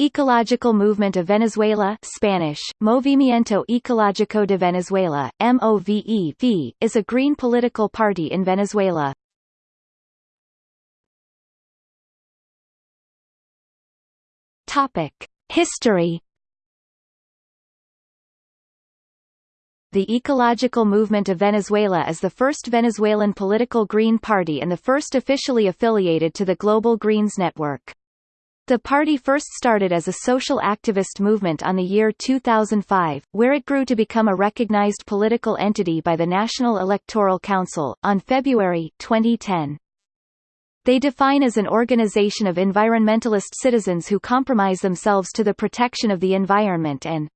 Ecological Movement of Venezuela Spanish, Movimiento Ecológico de Venezuela, MOVEV, is a green political party in Venezuela. History The Ecological Movement of Venezuela is the first Venezuelan political green party and the first officially affiliated to the Global Greens Network. The party first started as a social activist movement on the year 2005, where it grew to become a recognized political entity by the National Electoral Council, on February 2010. They define as an organization of environmentalist citizens who compromise themselves to the protection of the environment and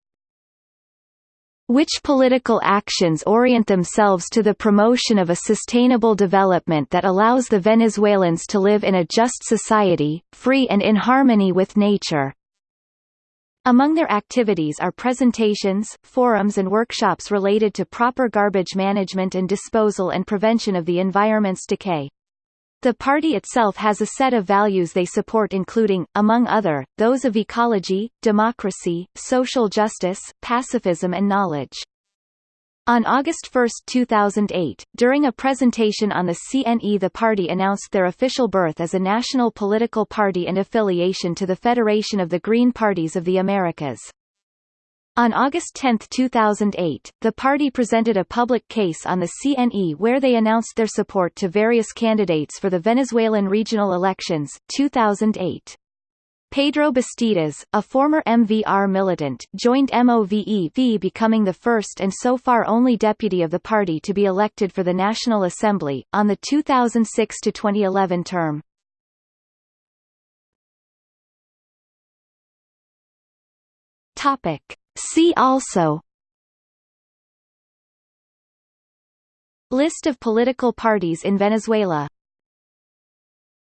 which political actions orient themselves to the promotion of a sustainable development that allows the Venezuelans to live in a just society, free and in harmony with nature. Among their activities are presentations, forums and workshops related to proper garbage management and disposal and prevention of the environment's decay. The party itself has a set of values they support including, among other, those of ecology, democracy, social justice, pacifism and knowledge. On August 1, 2008, during a presentation on the CNE the party announced their official birth as a national political party and affiliation to the Federation of the Green Parties of the Americas. On August 10, 2008, the party presented a public case on the CNE where they announced their support to various candidates for the Venezuelan regional elections, 2008. Pedro Bastidas, a former MVR militant, joined MOVEV becoming the first and so far only deputy of the party to be elected for the National Assembly, on the 2006–2011 term. Topic. See also. List of political parties in Venezuela